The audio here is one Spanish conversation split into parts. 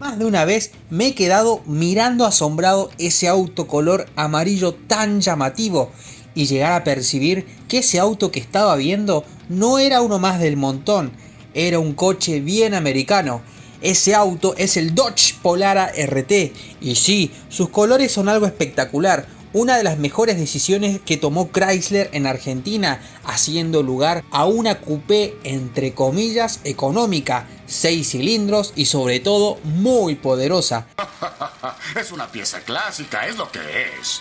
Más de una vez me he quedado mirando asombrado ese auto color amarillo tan llamativo y llegar a percibir que ese auto que estaba viendo no era uno más del montón, era un coche bien americano. Ese auto es el Dodge Polara RT y sí, sus colores son algo espectacular, una de las mejores decisiones que tomó Chrysler en Argentina, haciendo lugar a una coupé entre comillas económica, 6 cilindros y sobre todo muy poderosa. es una pieza clásica, es lo que es.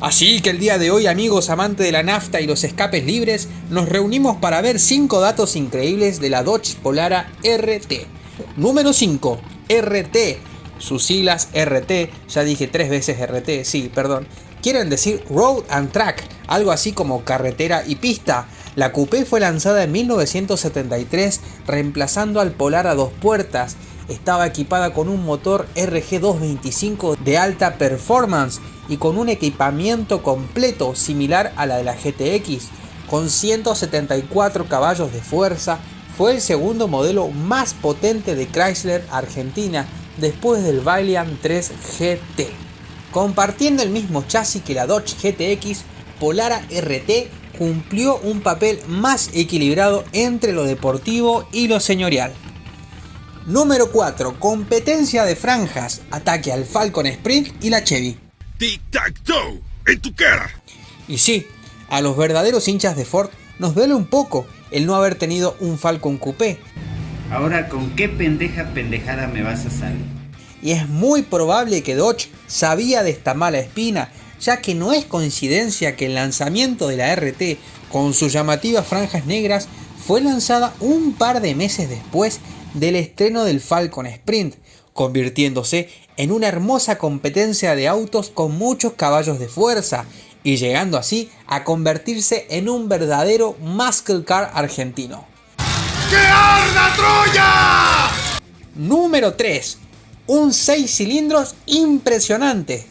Así que el día de hoy amigos amantes de la nafta y los escapes libres, nos reunimos para ver 5 datos increíbles de la Dodge Polara RT. Número 5. RT. Sus siglas RT, ya dije tres veces RT, sí, perdón, quieren decir Road and Track, algo así como carretera y pista. La coupé fue lanzada en 1973 reemplazando al Polar a dos puertas. Estaba equipada con un motor RG225 de alta performance y con un equipamiento completo similar a la de la GTX. Con 174 caballos de fuerza, fue el segundo modelo más potente de Chrysler Argentina después del Valiant 3 GT. Compartiendo el mismo chasis que la Dodge GTX, Polara RT cumplió un papel más equilibrado entre lo deportivo y lo señorial. Número 4. Competencia de franjas. Ataque al Falcon Sprint y la Chevy. Tic-tac-toe. En tu cara. Y sí, a los verdaderos hinchas de Ford nos duele un poco el no haber tenido un Falcon Coupé. Ahora, ¿con qué pendeja pendejada me vas a salir? Y es muy probable que Dodge sabía de esta mala espina, ya que no es coincidencia que el lanzamiento de la RT con sus llamativas franjas negras fue lanzada un par de meses después del estreno del Falcon Sprint, convirtiéndose en una hermosa competencia de autos con muchos caballos de fuerza y llegando así a convertirse en un verdadero muscle car argentino. ¡Que arda Troya! Número 3 un 6 cilindros impresionante.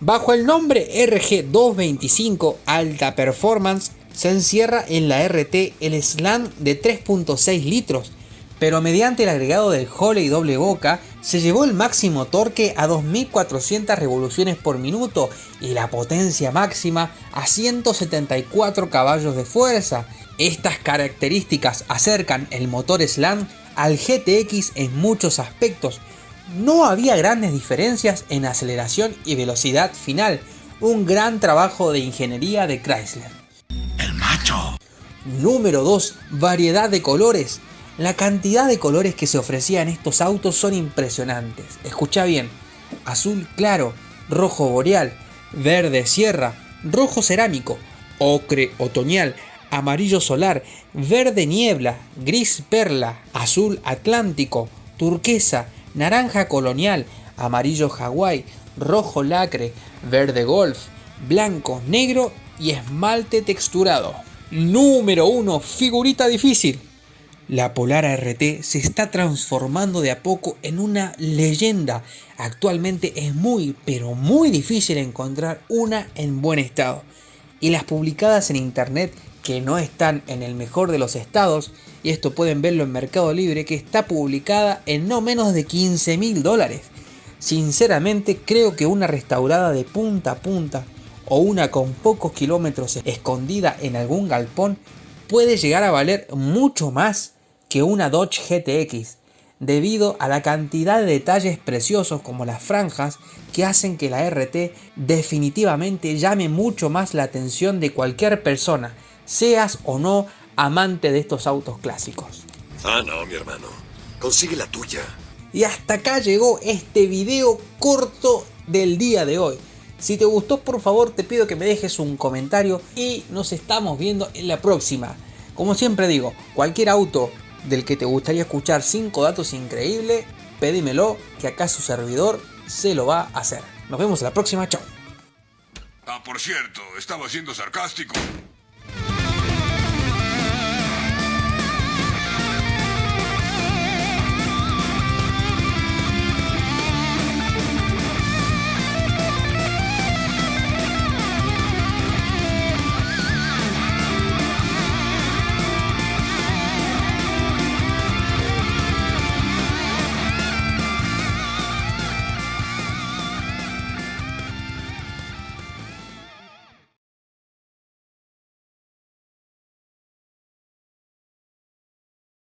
Bajo el nombre RG225 Alta Performance se encierra en la RT el slam de 3.6 litros, pero mediante el agregado del Holley doble boca se llevó el máximo torque a 2400 revoluciones por minuto y la potencia máxima a 174 caballos de fuerza. Estas características acercan el motor Slam al GTX en muchos aspectos, no había grandes diferencias en aceleración y velocidad final, un gran trabajo de ingeniería de Chrysler. El macho. Número 2. Variedad de colores. La cantidad de colores que se ofrecía en estos autos son impresionantes. Escucha bien. Azul claro, rojo boreal, verde sierra, rojo cerámico, ocre otoñal, amarillo solar, verde niebla, gris perla, azul atlántico, turquesa, naranja colonial, amarillo Hawái, rojo lacre, verde golf, blanco, negro y esmalte texturado. Número 1. Figurita difícil. La Polara RT se está transformando de a poco en una leyenda. Actualmente es muy, pero muy difícil encontrar una en buen estado. Y las publicadas en internet que no están en el mejor de los estados, y esto pueden verlo en Mercado Libre, que está publicada en no menos de 15 mil dólares. Sinceramente creo que una restaurada de punta a punta o una con pocos kilómetros escondida en algún galpón puede llegar a valer mucho más que una Dodge GTX debido a la cantidad de detalles preciosos como las franjas que hacen que la RT definitivamente llame mucho más la atención de cualquier persona seas o no amante de estos autos clásicos. Ah, no, mi hermano. Consigue la tuya. Y hasta acá llegó este video corto del día de hoy. Si te gustó, por favor, te pido que me dejes un comentario y nos estamos viendo en la próxima. Como siempre digo, cualquier auto del que te gustaría escuchar 5 datos increíbles, pedímelo que acá su servidor se lo va a hacer. Nos vemos en la próxima, chao. Ah, por cierto, estaba siendo sarcástico.